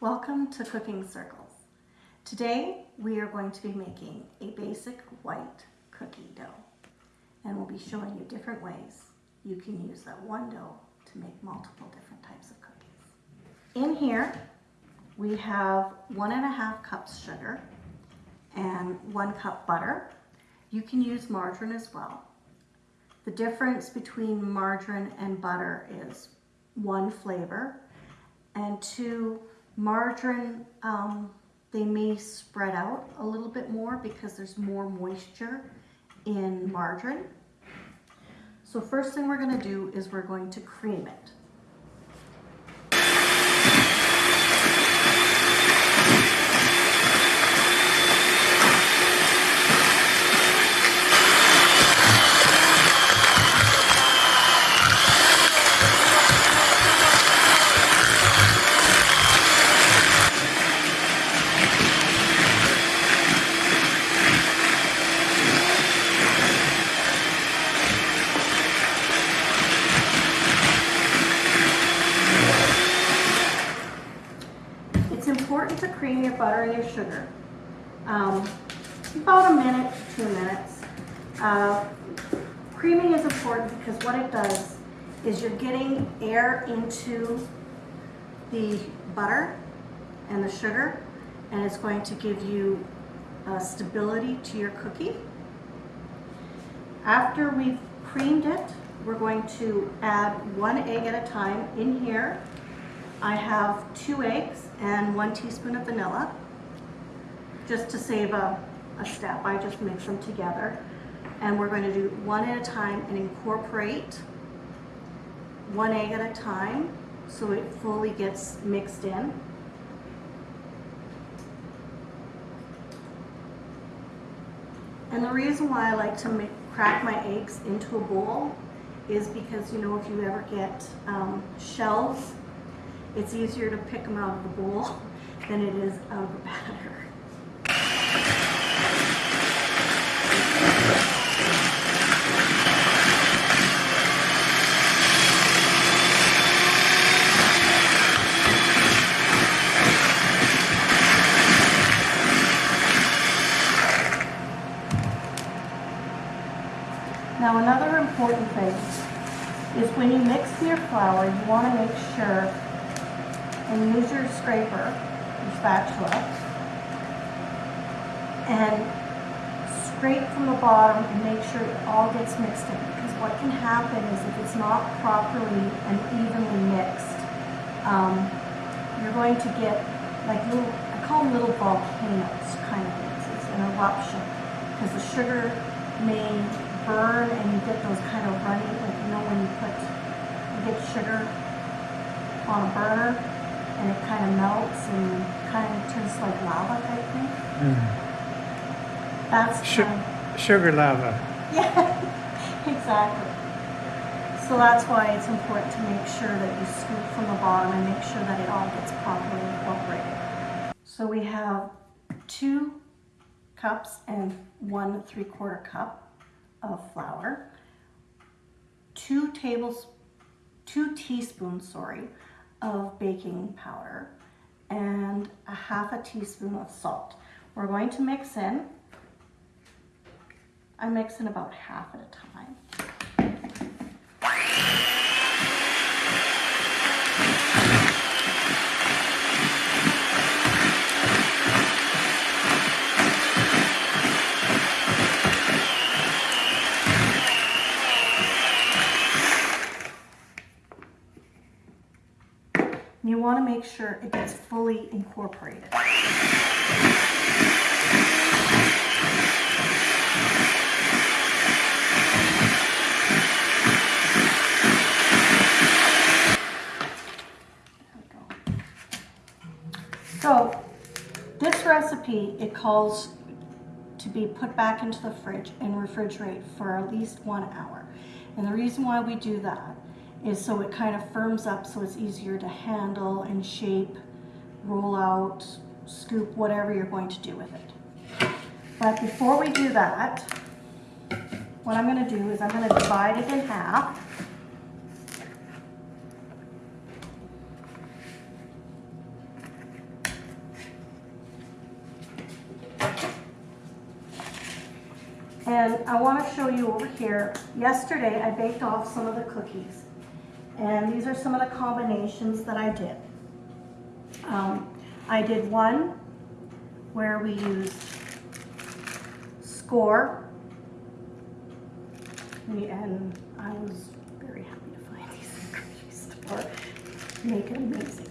Welcome to Cooking Circles. Today we are going to be making a basic white cookie dough and we'll be showing you different ways you can use that one dough to make multiple different types of cookies. In here we have one and a half cups sugar and one cup butter. You can use margarine as well. The difference between margarine and butter is one flavor and two Margarine, um, they may spread out a little bit more because there's more moisture in margarine. So first thing we're gonna do is we're going to cream it. important to cream your butter and your sugar. Um, about a minute, to two minutes. Uh, creaming is important because what it does is you're getting air into the butter and the sugar and it's going to give you uh, stability to your cookie. After we've creamed it, we're going to add one egg at a time in here I have two eggs and one teaspoon of vanilla. Just to save a, a step, I just mix them together. And we're going to do one at a time and incorporate one egg at a time so it fully gets mixed in. And the reason why I like to make, crack my eggs into a bowl is because, you know, if you ever get um, shells it's easier to pick them out of the bowl than it is out of the batter. Now another important thing is when you mix your flour, you want to make sure and use your scraper, your spatula, and scrape from the bottom and make sure it all gets mixed in. Because what can happen is if it's not properly and evenly mixed, um, you're going to get like little, I call them little volcanoes kind of things. It's an eruption because the sugar may burn and you get those kind of runny, like you know when you put, you get sugar on a burner and it kind of melts and kind of turns like lava type thing. Mm. That's Sh sugar lava. Yeah, exactly. So that's why it's important to make sure that you scoop from the bottom and make sure that it all gets properly incorporated. So we have two cups and one three quarter cup of flour, two tables, two teaspoons, sorry, of baking powder and a half a teaspoon of salt. We're going to mix in. I mix in about half at a time. Want to make sure it gets fully incorporated. So this recipe, it calls to be put back into the fridge and refrigerate for at least one hour. And the reason why we do that is so it kind of firms up so it's easier to handle and shape, roll out, scoop, whatever you're going to do with it. But before we do that, what I'm going to do is I'm going to divide it in half. And I want to show you over here, yesterday I baked off some of the cookies. And these are some of the combinations that I did. Um, I did one where we used Skor. And I was very happy to find these in the grocery. Make it amazing.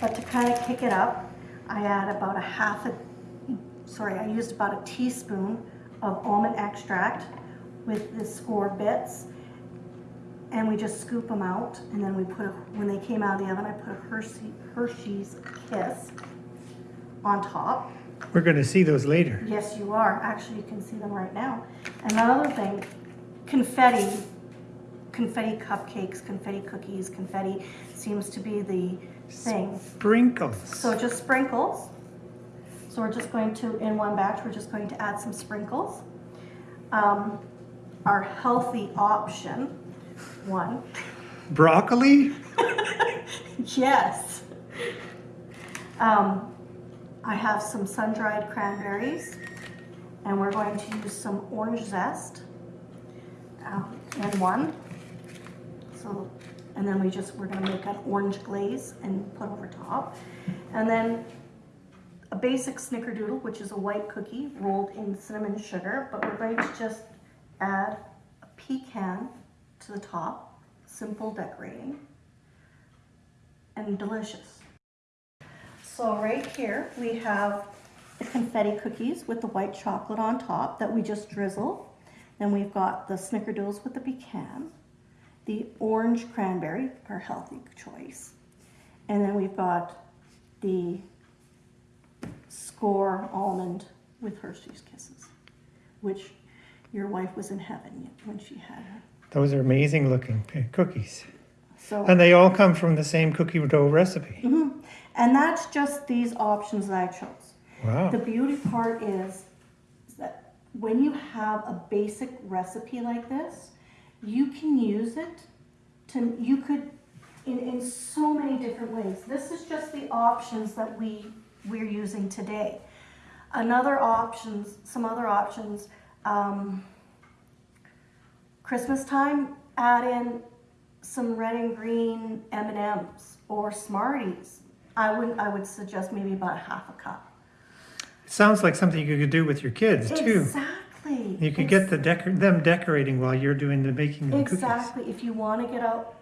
But to kind of kick it up, I add about a half a, sorry, I used about a teaspoon of almond extract with the Skor bits. And we just scoop them out and then we put, a- when they came out of the oven, I put a Hershey, Hershey's Kiss on top. We're going to see those later. Yes, you are. Actually, you can see them right now. And another thing, confetti, confetti cupcakes, confetti cookies, confetti seems to be the thing. Sprinkles. So just sprinkles. So we're just going to, in one batch, we're just going to add some sprinkles. Um, our healthy option, one, Broccoli? yes. Um, I have some sun-dried cranberries, and we're going to use some orange zest um, in one. So, and then we just, we're gonna make an orange glaze and put over top. And then a basic snickerdoodle, which is a white cookie rolled in cinnamon sugar, but we're going to just add a pecan to the top, simple decorating, and delicious. So right here, we have the confetti cookies with the white chocolate on top that we just drizzle. Then we've got the snickerdoodles with the pecan, the orange cranberry, our healthy choice. And then we've got the Skor almond with Hershey's Kisses, which your wife was in heaven when she had her. Those are amazing looking cookies. So. And they all come from the same cookie dough recipe. Mhm. And that's just these options that I chose. Wow. The beauty part is, is that when you have a basic recipe like this, you can use it to, you could, in, in so many different ways. This is just the options that we, we're using today. Another options, some other options, um, Christmas time, add in some red and green M&Ms or Smarties. I would, I would suggest maybe about half a cup. Sounds like something you could do with your kids too. Exactly. You could get the decor- them decorating while you're doing the baking of the cookies. Exactly. If you want to get out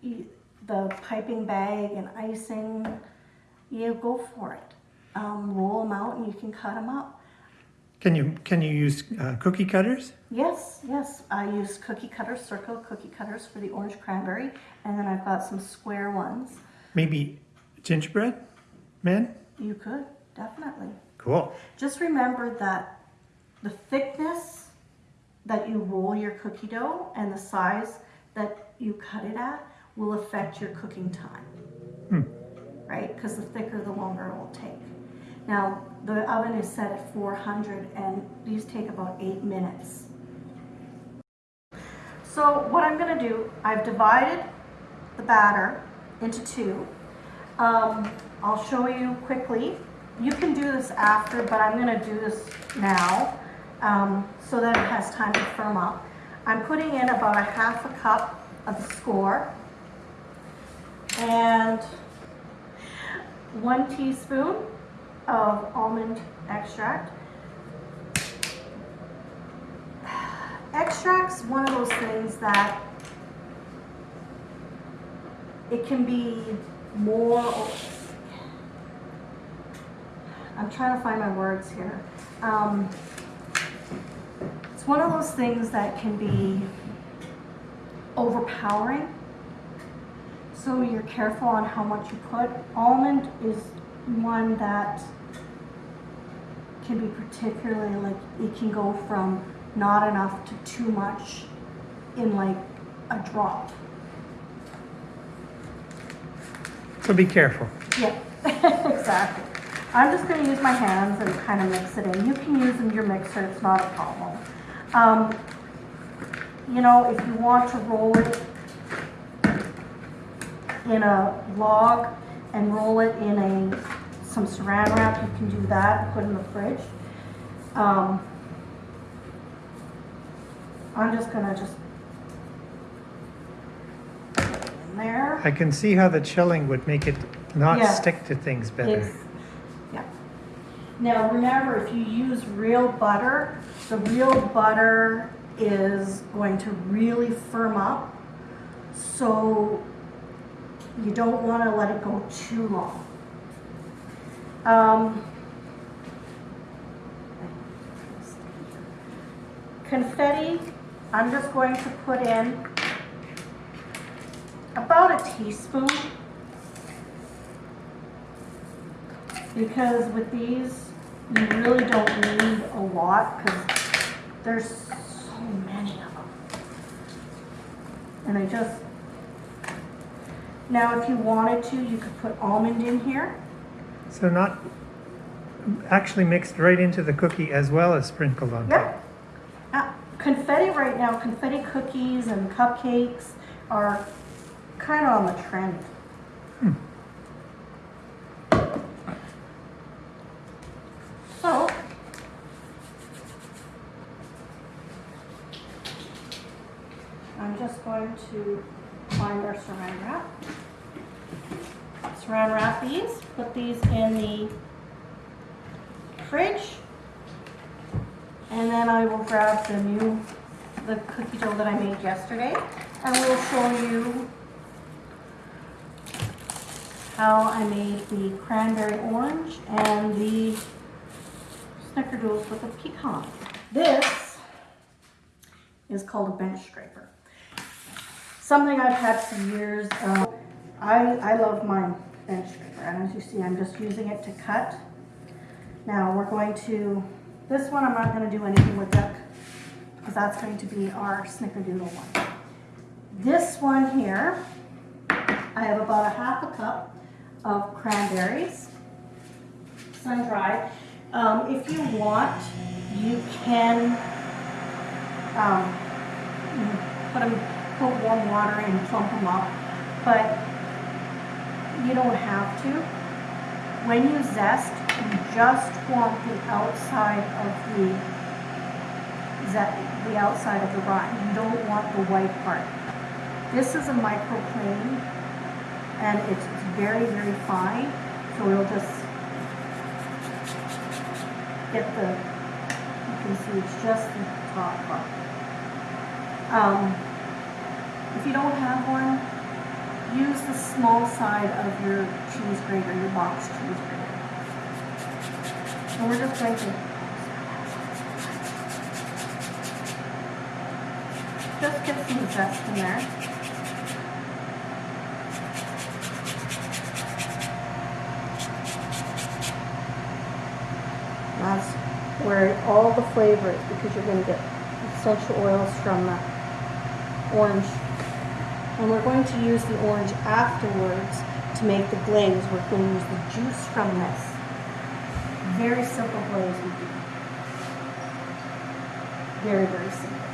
the piping bag and icing, you go for it. Um, roll them out and you can cut them up. Can you can you use uh, cookie cutters? Yes, yes. I use cookie cutters, circle cookie cutters for the orange cranberry, and then I've got some square ones. Maybe gingerbread men? You could definitely. Cool. Just remember that the thickness that you roll your cookie dough and the size that you cut it at will affect your cooking time. Hmm. Right? Because the thicker, the longer it will take. Now, the oven is set at 400 and these take about eight minutes. So what I'm gonna do, I've divided the batter into two. Um, I'll show you quickly. You can do this after, but I'm gonna do this now um, so that it has time to firm up. I'm putting in about a half a cup of the Skor and one teaspoon of almond extract. Extract's one of those things that it can be more, I'm trying to find my words here. Um, it's one of those things that can be overpowering. So you're careful on how much you put. Almond is one that can be particularly like, it can go from not enough to too much in like a drop. So be careful. Yeah, exactly. I'm just gonna use my hands and kind of mix it in. You can use in your mixer, it's not a problem. Um, you know, if you want to roll it in a log and roll it in a, some saran wrap, you can do that, put it in the fridge. Um, I'm just gonna just put it in there. I can see how the chilling would make it not Yeah. stick to things better. It's, yeah. Now, remember, if you use real butter, the real butter is going to really firm up. So you don't want to let it go too long. Um, confetti, I'm just going to put in about a teaspoon. Because with these, you really don't need a lot because there's so many of them. And I just, now if you wanted to, you could put almond in here. So not actually mixed right into the cookie as well as sprinkled on top. Yep. Uh, confetti right now, confetti cookies and cupcakes are kind of on the trend. So. I'm just going to find our saran wrap. Saran wrap these, put these in the fridge. And then I will grab the new, the cookie dough that I made yesterday, and we'll show you how I made the cranberry orange and the snickerdoodles with a pecan. This is called a bench scraper. Something I've had for years. Um, I, I love my scraper, and as you see, I'm just using it to cut. Now we're going to, this one I'm not gonna do anything with it, because that's going to be our snickerdoodle one. This one here, I have about a half a cup of cranberries, sun-dried. Um, if you want, you can, um, put them, put warm water and plump them up, but you don't have to. When you zest, you just want the outside of the, the outside of the rind. You don't want the white part. This is a microplane and it's it's very, very fine, so it'll just get the, you can see it's just the top part. Um, if you don't have one, use the small side of your cheese grater, your box cheese grater. And we're just going to just get some zest in there. That's where all the flavor is because you're going to get essential oils from the orange. And we're going to use the orange afterwards to make the glaze. We're going to use the juice from this. Very simple glaze we do. Very, very simple.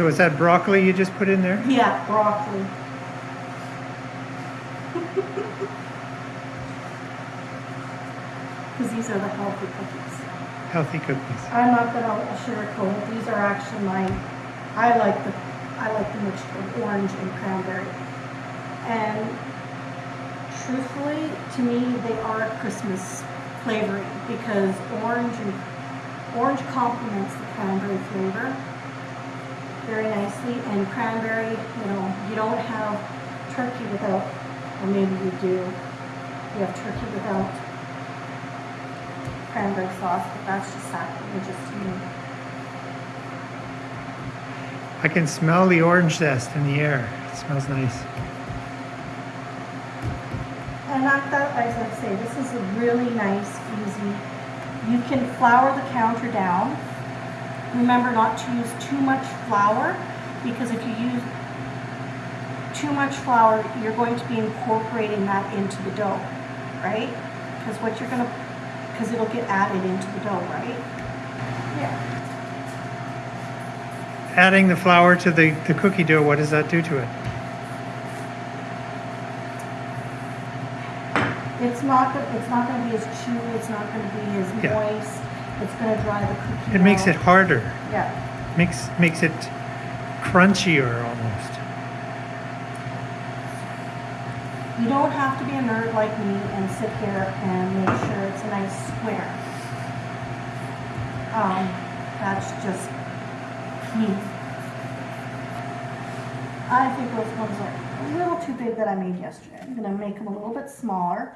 So is that broccoli you just put in there? Yeah, broccoli. Because these are the healthy cookies. Healthy cookies. I'm not gonna sugarcoat it. These are actually my, I like the, I like the mixture of orange and cranberry. And truthfully, to me, they are Christmas flavoring because orange and, orange complements the cranberry flavor very nicely. And cranberry, you know, you don't have turkey without, or maybe you do, you have turkey without cranberry sauce, but that's just sacrilegious to me. I can smell the orange zest in the air. It smells nice. And I thought, as I say, this is a really nice, easy, you can flour the counter down. Remember not to use too much flour, because if you use too much flour, you're going to be incorporating that into the dough, right? Because what you're gonna, because it'll get added into the dough, right? Yeah. adding the flour to the, the cookie dough, what does that do to it? It's not, it's not gonna be as chewy, it's not gonna be as Yeah. moist, it's gonna dry the cookie It makes out. it harder, Yeah, makes, makes it crunchier almost. you don't have to be a nerd like me and sit here and make sure it's a nice square. Um, that's just me. I think those ones are a little too big that I made yesterday. I'm gonna make them a little bit smaller.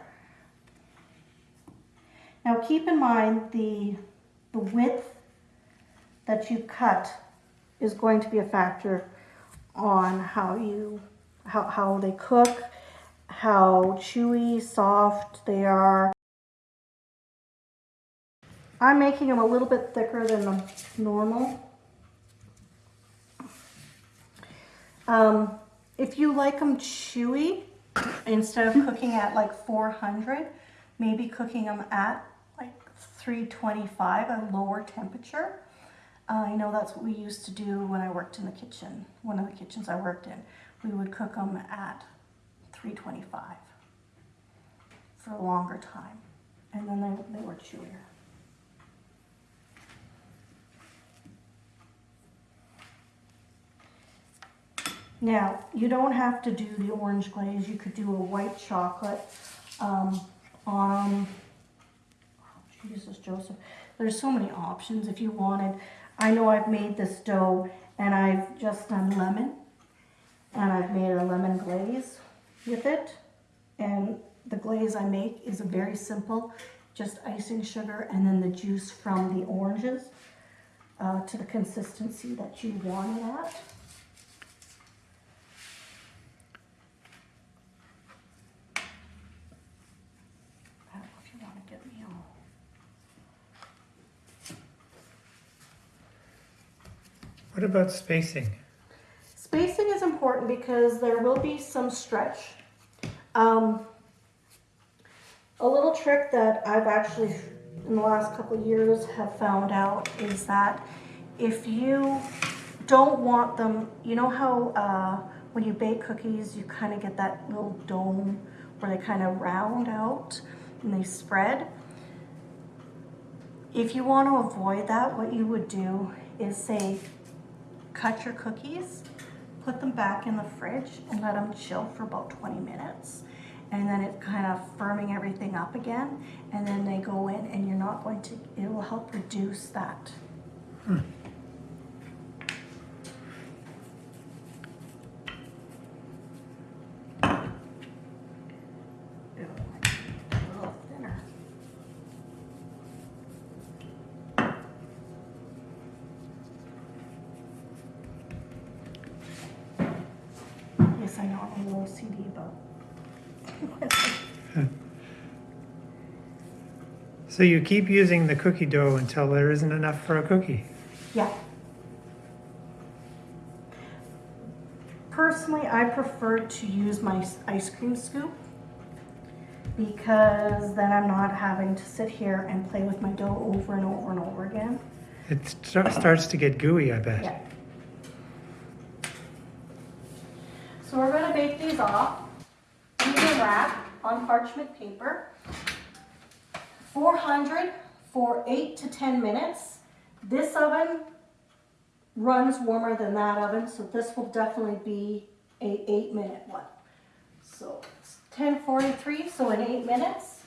Now keep in mind the, the width that you cut is going to be a factor on how you, how, how they cook, how chewy, soft they are. I'm making them a little bit thicker than the normal. Um, if you like them chewy, instead of cooking at like 400, maybe cooking them at 325, a lower temperature. Uh, I know that's what we used to do when I worked in the kitchen, one of the kitchens I worked in. We would cook them at 325 for a longer time, and then they, they were chewier. Now, you don't have to do the orange glaze. You could do a white chocolate um, on. Oh, Jesus, Joseph. There's so many options if you wanted. I know I've made this dough and I've just done lemon and I've made a lemon glaze with it. And the glaze I make is a very simple, just icing sugar and then the juice from the oranges uh, to the consistency that you want it at. I don't know if you want to get me all. What about spacing? Spacing is important because there will be some stretch. Um, a little trick that I've actually, in the last couple years, have found out is that if you don't want them, you know how uh, when you bake cookies, you kind of get that little dome where they kind of round out and they spread? If you want to avoid that, what you would do is say, cut your cookies, put them back in the fridge and let them chill for about 20 minutes. And then it kind of firming everything up again. And then they go in and you're not going to, it will help reduce that. Ew, a little thinner. Yes, I know, I'm a little CD about. So you keep using the cookie dough until there isn't enough for a cookie. Yeah. Personally, I prefer to use my ice cream scoop because then I'm not having to sit here and play with my dough over and over and over again. It st- starts to get gooey, I bet. Yeah. So we're gonna bake these off. Are wrapped on parchment paper. 400 for eight to 10 minutes. This oven runs warmer than that oven, so this will definitely be a eight minute one. So it's 1043, so in eight minutes.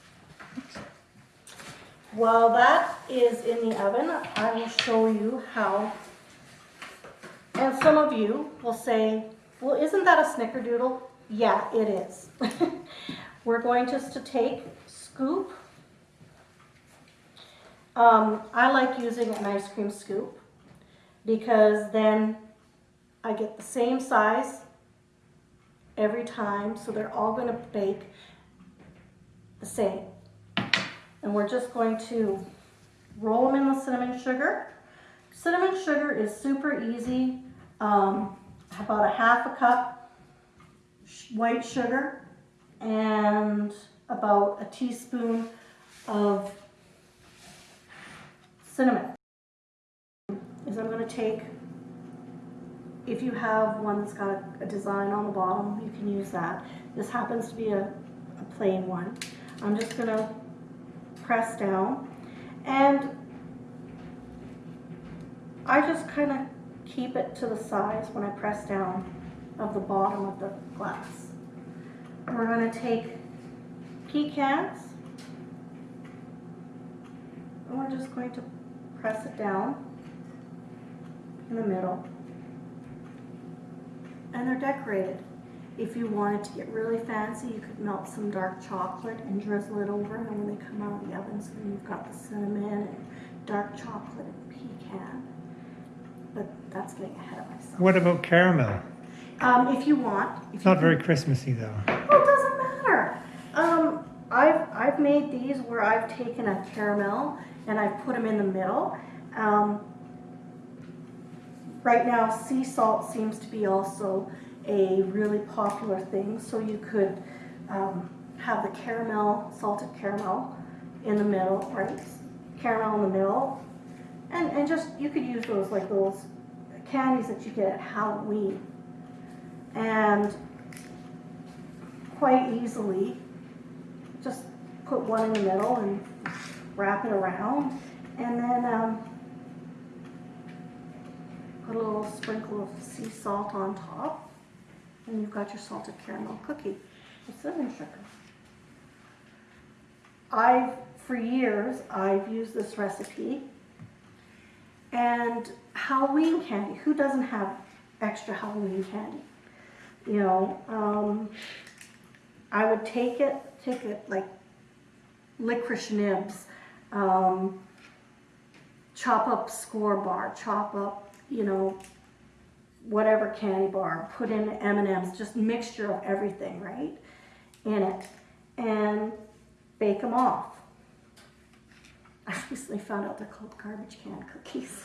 While that is in the oven, I will show you how and some of you will say, well, isn't that a snickerdoodle? Yeah, it is. We're going just to take, scoop. Um, I like using an ice cream scoop because then I get the same size every time, so they're all gonna bake the same. And we're just going to roll them in the cinnamon sugar. Cinnamon sugar is super easy. Um, about a half a cup white sugar and about a teaspoon of cinnamon. Is I'm going to take if you have one that's got a, design on the bottom, you can use that. This happens to be a, a plain one. I'm just gonna press down and I just kind of keep it to the size when I press down of the bottom of the glass. We're gonna take pecans and we're just going to press it down in the middle. And they're decorated. If you wanted to get really fancy, you could melt some dark chocolate and drizzle it over and when they come out of the oven, so you've got the cinnamon and dark chocolate and pecan. But that's getting ahead of myself. What about caramel? Um, if you want. if It's you not can- very Christmassy though. Oh, it doesn't matter. Um, I've, I've made these where I've taken a caramel and I've put them in the middle. Um, right now, sea salt seems to be also a really popular thing. So you could um, have the caramel, salted caramel in the middle, right? Caramel in the middle. And, and just, you could use those like those candies that you get at Halloween. And quite easily, just put one in the middle and wrap it around. And then um, put a little sprinkle of sea salt on top. And you've got your salted caramel cookie with cinnamon sugar. I've, for years, I've used this recipe. And Halloween candy, who doesn't have extra Halloween candy? You know, um, I would take it, take it like licorice nibs, um, chop up Skor bar, chop up, you know, whatever candy bar, put in M&Ms, just mixture of everything, right, in it, and bake them off. I recently found out they're called garbage can cookies.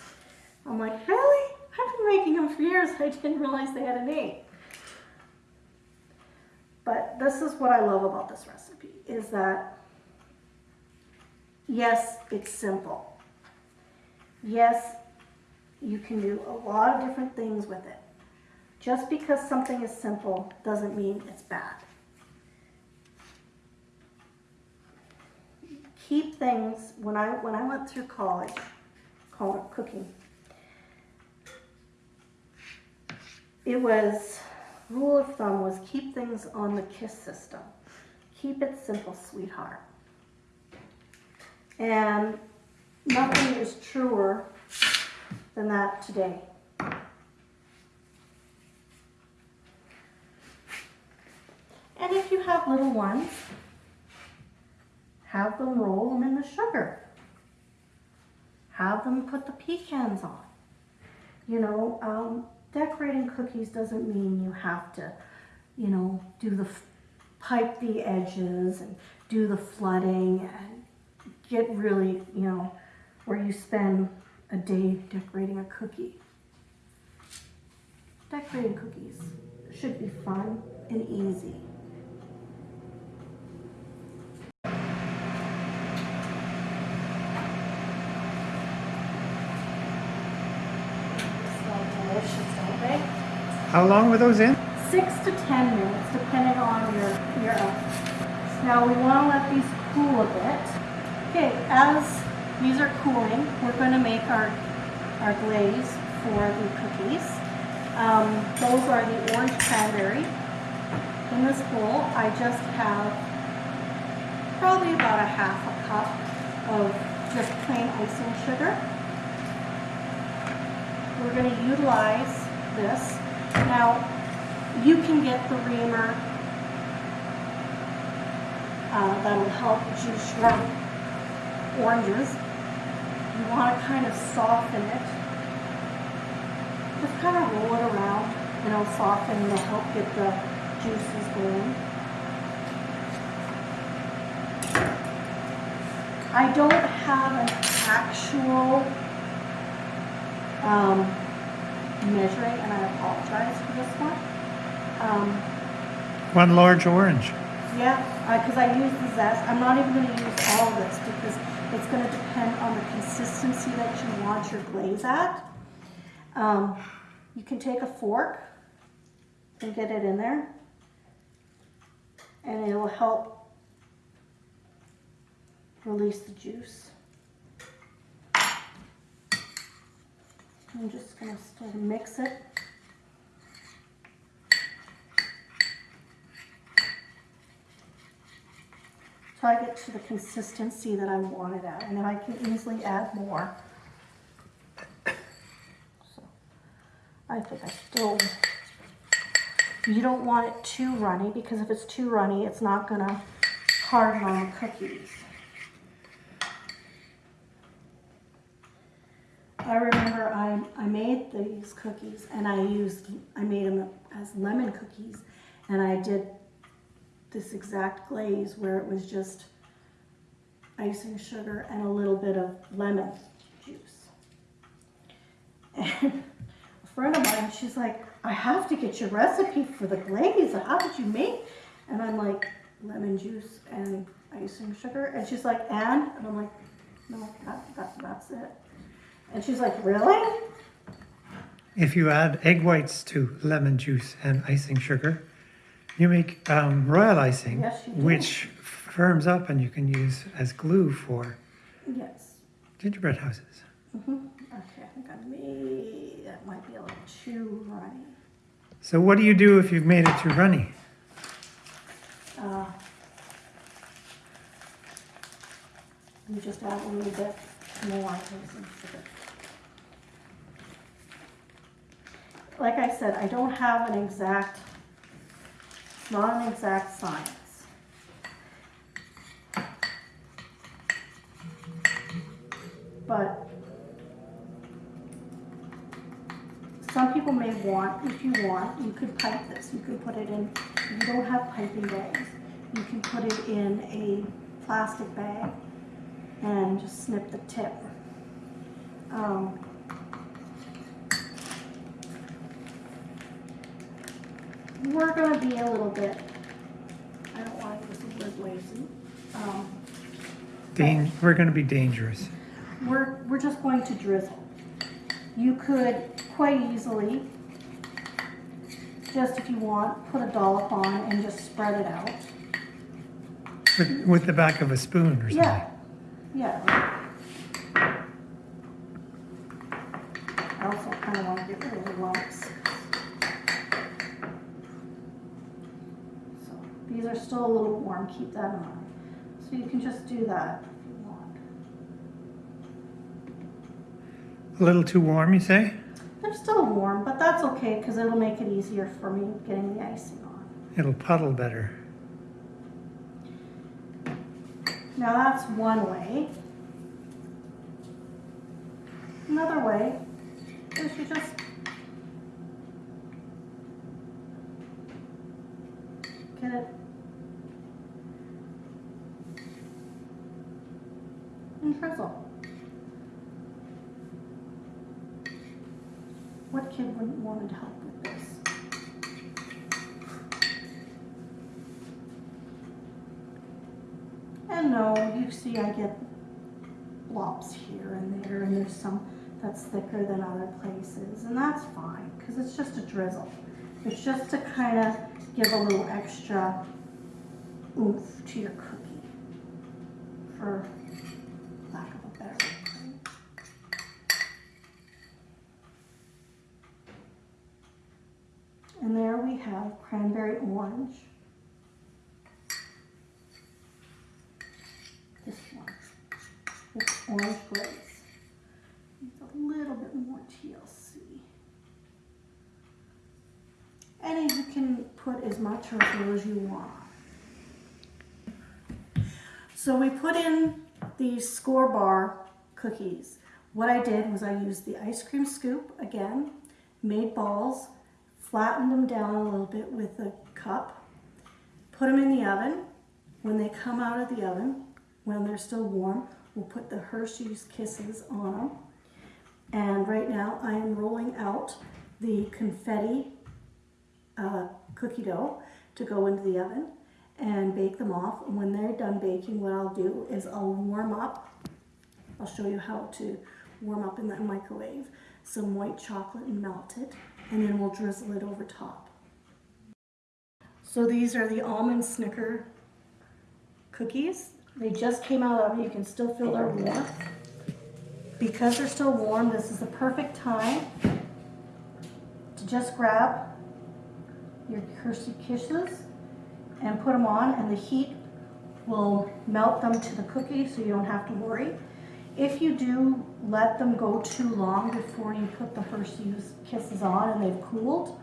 I'm like, really? I've been making them for years. I didn't realize they had a name. But this is what I love about this recipe, is that, yes, it's simple. Yes, you can do a lot of different things with it. Just because something is simple doesn't mean it's bad. Keep things, when I, when I went through college, it cooking, it was rule of thumb was keep things on the KISS system. Keep it simple, sweetheart. And nothing is truer than that today. And if you have little ones, have them roll them in the sugar. Have them put the pecans on. You know, um, decorating cookies doesn't mean you have to, you know, do the pipe the edges and do the flooding and get really, you know, where you spend a day decorating a cookie. Decorating cookies should be fun and easy. Smell delicious, don't they? How long were those in? six to ten minutes, depending on your, your oven. Now we want to let these cool a bit. Okay, as these are cooling, we're going to make our, our glaze for the cookies. Um, those are the orange cranberry. In this bowl, I just have probably about a half a cup of just plain icing sugar. We're going to utilize this. Now, you can get the reamer uh, that'll help juice your oranges. You want to kind of soften it. Just kind of roll it around and it'll soften and it'll help get the juices going. I don't have an actual um, measuring, and I apologize for this one. Um, One large orange. yeah, because I use the zest. I'm not even going to use all of this because it's going to depend on the consistency that you want your glaze at. Um, You can take a fork and get it in there, and it will help release the juice. I'm just gonna still mix it. So I get to the consistency that I want it at, and then I can easily add more. So, I think I still, you don't want it too runny, because if it's too runny, it's not gonna harden on the cookies. I remember I, I made these cookies and I used, I made them as lemon cookies and I did this exact glaze where it was just icing sugar and a little bit of lemon juice. And a friend of mine, she's like, I have to get your recipe for the glaze. How did you make? And I'm like, lemon juice and icing sugar. And she's like, and? And I'm like, no, that, that, that's it. And she's like, really? If you add egg whites to lemon juice and icing sugar, you make um, royal icing, Yes, which firms up and you can use as glue for Yes. gingerbread houses. hmm Okay, I think I may, that might be a little too runny. So what do you do if you've made it too runny? Uh, You just add a little bit more icing sugar. Like I said, I don't have an exact, not an exact science. But some people may want, if you want, you could pipe this, you could put it in, you don't have piping bags, you can put it in a plastic bag and just snip the tip. Um, we're gonna be a little bit, I don't want to use the word lazy. Um, Dan- we're going to be dangerous. we're, we're just going to drizzle. You could quite easily, just if you want, put a dollop on and just spread it out. With, with the back of a spoon or something. Yeah, yeah. I also kind of want to get rid of the lumps. Are still a little warm, keep that in mind. So you can just do that if you want. A little too warm, you say? They're still warm, but that's okay because it'll make it easier for me getting the icing on. It'll puddle better. Now that's one way. Another way is you just get it What kid wouldn't want to help with this? And no, you see I get blobs here and there, and there's some that's thicker than other places, and that's fine, because it's just a drizzle. It's just to kind of give a little extra oomph to your cookie, for lack of a better word. And there we have cranberry orange. This one with orange glaze. Needs a little bit more TLC. And you can put as much or as little as you want. So we put in these Skor bar cookies. What I did was I used the ice cream scoop again, made balls, flattened them down a little bit with a cup, put them in the oven. When they come out of the oven, when they're still warm, we'll put the Hershey's Kisses on them. And right now I am rolling out the confetti uh, cookie dough to go into the oven and bake them off. And when they're done baking, what I'll do is I'll warm up. I'll show you how to warm up in the microwave some white chocolate and melt it and then we'll drizzle it over top. So these are the almond snicker cookies. They just came out of, you can still feel their warmth. Because they're still warm, this is the perfect time to just grab your Hershey Kisses and put them on and the heat will melt them to the cookie so you don't have to worry. If you do let them go too long before you put the Hershey's Kisses on and they've cooled,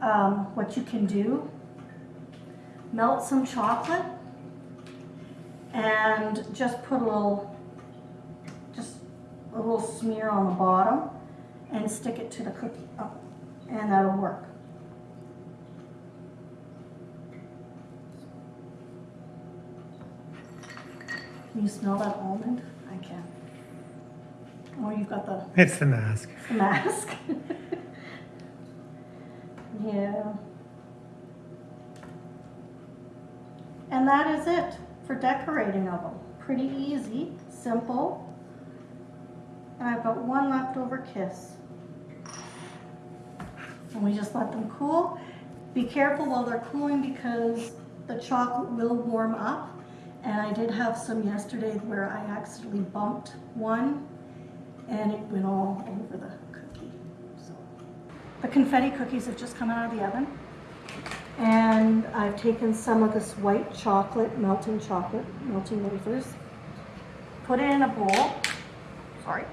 um, what you can do, melt some chocolate and just put a little, just a little smear on the bottom and stick it to the cookie, oh, and that'll work. Can you smell that almond? Oh, you've got the It's the mask. the mask. yeah. And that is it for decorating of them. Pretty easy, simple. And I've got one leftover kiss. And we just let them cool. Be careful while they're cooling because the chocolate will warm up. And I did have some yesterday where I accidentally bumped one and it went all over the cookie. So the confetti cookies have just come out of the oven. And I've taken some of this white chocolate, melting chocolate, melting wafers, put it in a bowl. Sorry.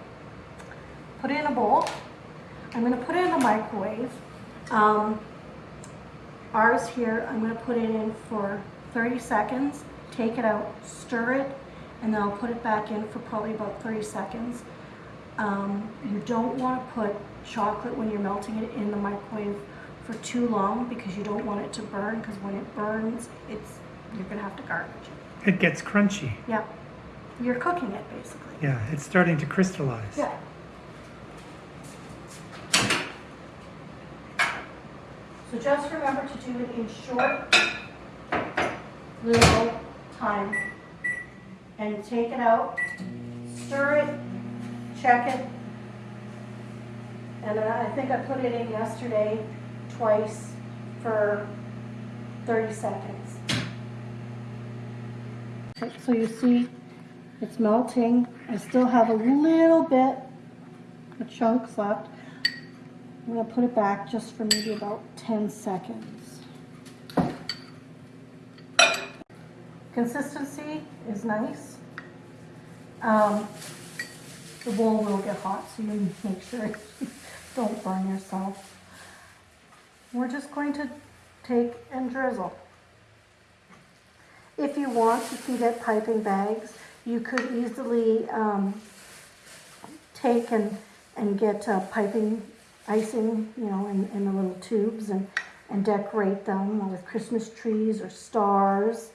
Put it in a bowl. I'm gonna put it in the microwave. Um, ours here, I'm gonna put it in for 30 seconds, take it out, stir it, and then I'll put it back in for probably about 30 seconds. Um, you don't want to put chocolate when you're melting it in the microwave for too long because you don't want it to burn because when it burns, it's you're gonna have to garbage it. It gets crunchy. Yeah, you're cooking it basically. Yeah, it's starting to crystallize. Yeah. So just remember to do it in short little time. And take it out, stir it, check it. And I think I put it in yesterday twice for 30 seconds. So you see, it's melting. I still have a little bit of chunks left. I'm gonna put it back just for maybe about 10 seconds. Consistency is nice. Um, the bowl will get hot, so you make sure you don't burn yourself. We're just going to take and drizzle. If you want, you can get piping bags. You could easily um, take and, and get uh, piping icing, you know, in, in the little tubes and, and decorate them with Christmas trees or stars.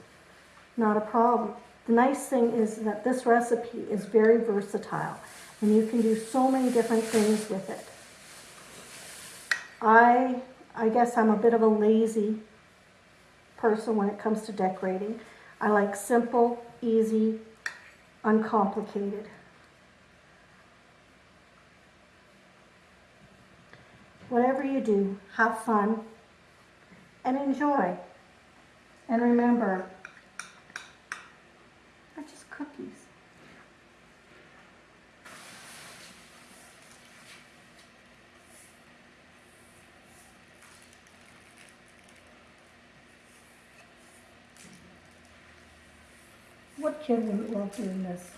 Not a problem. The nice thing is that this recipe is very versatile and you can do so many different things with it. I, I guess I'm a bit of a lazy person when it comes to decorating. I like simple, easy, uncomplicated. Whatever you do, have fun and enjoy. And remember, they're just cookies. Love doing this?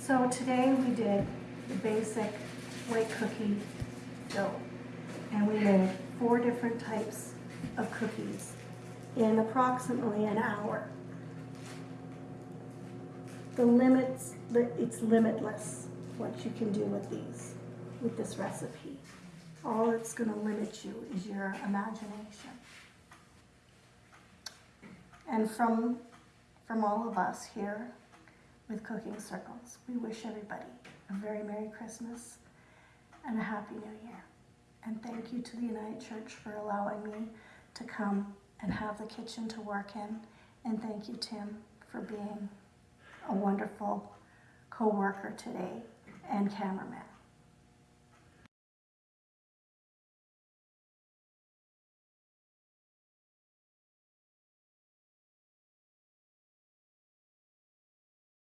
So today we did the basic white cookie dough. And we made four different types of cookies in approximately an hour. The limits, it's limitless what you can do with these, with this recipe. All it's gonna limit you is your imagination. And from, from all of us here with Cooking Circles, we wish everybody a very Merry Christmas and a Happy New Year. And thank you to the United Church for allowing me to come and have the kitchen to work in. And thank you, Tim, for being a wonderful co-worker today and cameraman.